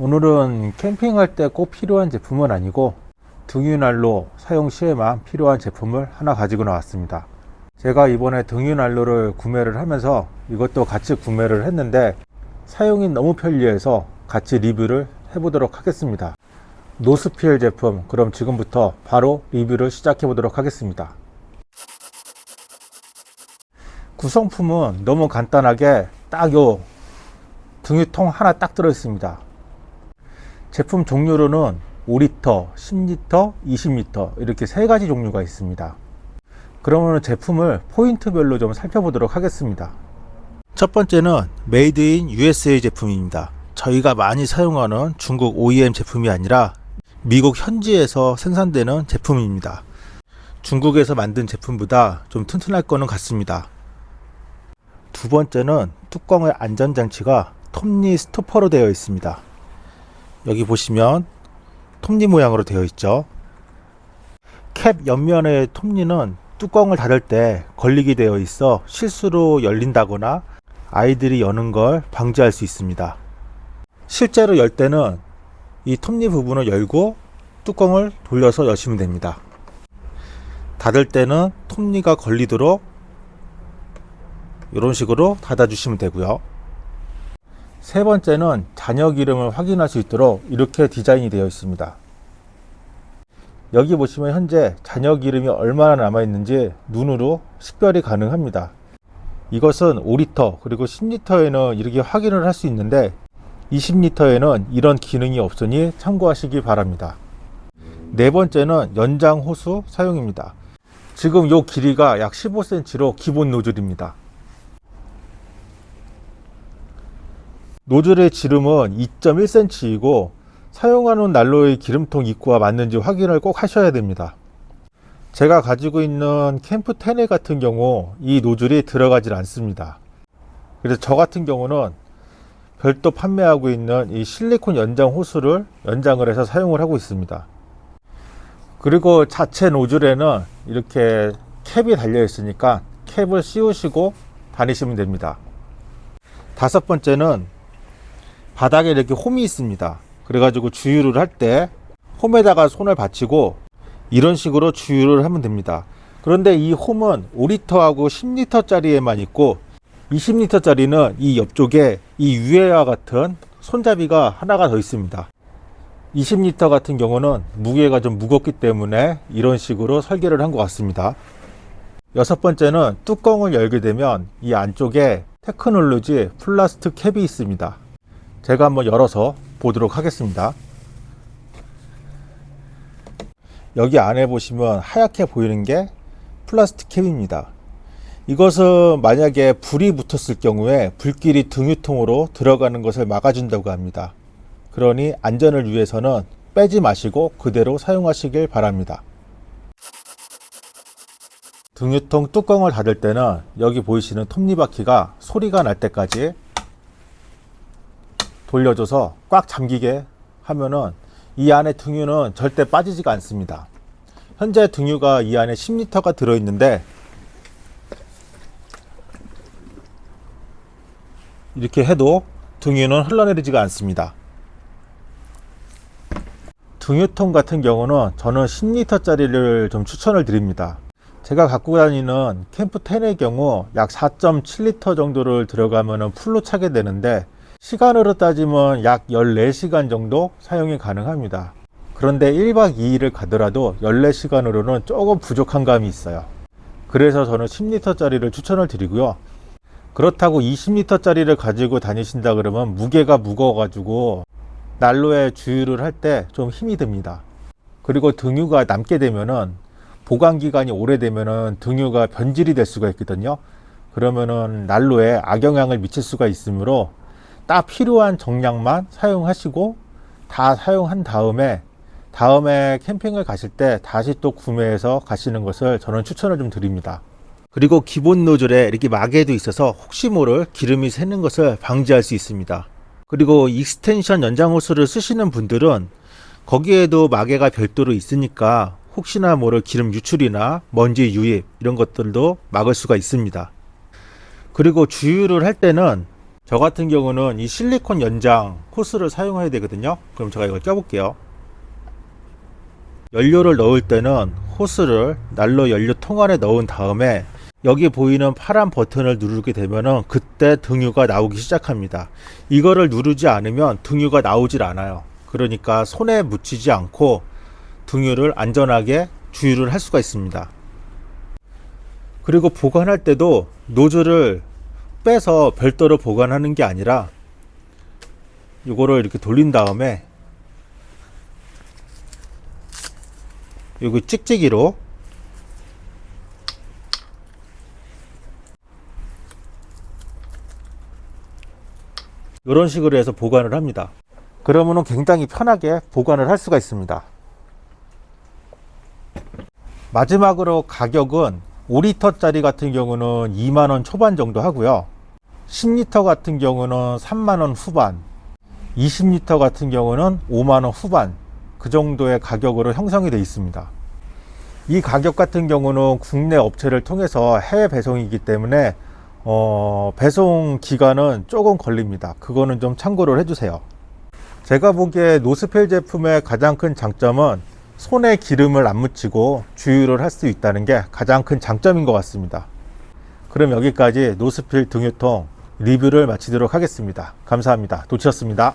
오늘은 캠핑할 때 꼭 필요한 제품은 아니고 등유난로 사용 시에만 필요한 제품을 하나 가지고 나왔습니다. 제가 이번에 등유난로를 구매를 하면서 이것도 같이 구매를 했는데 사용이 너무 편리해서 같이 리뷰를 해보도록 하겠습니다. 노스필 제품 그럼 지금부터 바로 리뷰를 시작해 보도록 하겠습니다. 구성품은 너무 간단하게 딱 요 등유통 하나 딱 들어 있습니다 제품 종류로는 5리터, 10리터, 20리터 이렇게 세 가지 종류가 있습니다. 그러면 제품을 포인트별로 좀 살펴보도록 하겠습니다. 첫 번째는 made in USA 제품입니다. 저희가 많이 사용하는 중국 OEM 제품이 아니라 미국 현지에서 생산되는 제품입니다. 중국에서 만든 제품보다 좀 튼튼할 거는 같습니다. 두 번째는 뚜껑의 안전장치가 톱니 스토퍼로 되어 있습니다 여기 보시면 톱니 모양으로 되어 있죠. 캡 옆면의 톱니는 뚜껑을 닫을 때 걸리게 되어 있어 실수로 열린다거나 아이들이 여는 걸 방지할 수 있습니다. 실제로 열 때는 이 톱니 부분을 열고 뚜껑을 돌려서 여시면 됩니다. 닫을 때는 톱니가 걸리도록 이런 식으로 닫아 주시면 되고요 세 번째는 잔여 기름을 확인할 수 있도록 이렇게 디자인이 되어 있습니다. 여기 보시면 현재 잔여 기름이 얼마나 남아 있는지 눈으로 식별이 가능합니다. 이것은 5리터 그리고 10리터에는 이렇게 확인을 할 수 있는데 20리터에는 이런 기능이 없으니 참고하시기 바랍니다. 네 번째는 연장 호수 사용입니다. 지금 이 길이가 약 15cm로 기본 노즐입니다 노즐의 지름은 2.1cm이고 사용하는 난로의 기름통 입구와 맞는지 확인을 꼭 하셔야 됩니다. 제가 가지고 있는 캠프 테네 같은 경우 이 노즐이 들어가질 않습니다. 그래서 저 같은 경우는 별도 판매하고 있는 이 실리콘 연장 호스를 연장을 해서 사용을 하고 있습니다. 그리고 자체 노즐에는 이렇게 캡이 달려 있으니까 캡을 씌우시고 다니시면 됩니다. 다섯 번째는 바닥에 이렇게 홈이 있습니다. 그래가지고 주유를 할 때 홈에다가 손을 받치고 이런 식으로 주유를 하면 됩니다. 그런데 이 홈은 5리터하고 10리터 짜리에만 있고 20리터 짜리는 이 옆쪽에 이 위에와 같은 손잡이가 하나가 더 있습니다. 20리터 같은 경우는 무게가 좀 무겁기 때문에 이런 식으로 설계를 한 것 같습니다. 여섯 번째는 뚜껑을 열게 되면 이 안쪽에 테크놀로지 플라스틱 캡이 있습니다 제가 한번 열어서 보도록 하겠습니다. 여기 안에 보시면 하얗게 보이는 게 플라스틱 캡입니다. 이것은 만약에 불이 붙었을 경우에 불길이 등유통으로 들어가는 것을 막아준다고 합니다. 그러니 안전을 위해서는 빼지 마시고 그대로 사용하시길 바랍니다. 등유통 뚜껑을 닫을 때는 여기 보이시는 톱니바퀴가 소리가 날 때까지 돌려줘서 꽉 잠기게 하면은 이 안에 등유는 절대 빠지지가 않습니다. 현재 등유가 이 안에 10리터가 들어있는데 이렇게 해도 등유는 흘러내리지가 않습니다. 등유통 같은 경우는 저는 10리터 짜리를 좀 추천을 드립니다. 제가 갖고 다니는 캠프 10의 경우 약 4.7리터 정도를 들어가면 풀로 차게 되는데 시간으로 따지면 약 14시간 정도 사용이 가능합니다. 그런데 1박 2일을 가더라도 14시간으로는 조금 부족한 감이 있어요. 그래서 저는 10리터 짜리를 추천을 드리고요. 그렇다고 20리터 짜리를 가지고 다니신다 그러면 무게가 무거워 가지고 난로에 주유를 할 때 좀 힘이 듭니다. 그리고 등유가 남게 되면은 보관기간이 오래되면은 등유가 변질이 될 수가 있거든요. 그러면은 난로에 악영향을 미칠 수가 있으므로 딱 필요한 정량만 사용하시고 다 사용한 다음에 다음에 캠핑을 가실 때 다시 또 구매해서 가시는 것을 저는 추천을 좀 드립니다. 그리고 기본 노즐에 이렇게 마개도 있어서 혹시 모를 기름이 새는 것을 방지할 수 있습니다. 그리고 extension 연장 호스를 쓰시는 분들은 거기에도 마개가 별도로 있으니까 혹시나 모를 기름 유출이나 먼지 유입 이런 것들도 막을 수가 있습니다. 그리고 주유를 할 때는 저 같은 경우는 이 실리콘 연장 호스를 사용해야 되거든요. 그럼 제가 이걸 껴볼게요. 연료를 넣을 때는 호스를 난로 연료통 안에 넣은 다음에 여기 보이는 파란 버튼을 누르게 되면은 그때 등유가 나오기 시작합니다. 이거를 누르지 않으면 등유가 나오질 않아요. 그러니까 손에 묻히지 않고 등유를 안전하게 주유를 할 수가 있습니다. 그리고 보관할 때도 노즐을 빼서 별도로 보관하는 게 아니라 이거를 이렇게 돌린 다음에 여기 찍찍이로 이런 식으로 해서 보관을 합니다. 그러면은 굉장히 편하게 보관을 할 수가 있습니다. 마지막으로 가격은 5리터짜리 같은 경우는 2만원 초반 정도 하고요 10리터 같은 경우는 3만원 후반 20리터 같은 경우는 5만원 후반 그 정도의 가격으로 형성이 되어 있습니다. 이 가격 같은 경우는 국내 업체를 통해서 해외 배송이기 때문에 어, 배송 기간은 조금 걸립니다. 그거는 좀 참고를 해주세요. 제가 보기에 노스펠 제품의 가장 큰 장점은 손에 기름을 안 묻히고 주유를 할 수 있다는 게 가장 큰 장점인 것 같습니다. 그럼 여기까지 노스필 등유통 리뷰를 마치도록 하겠습니다. 감사합니다. 도치였습니다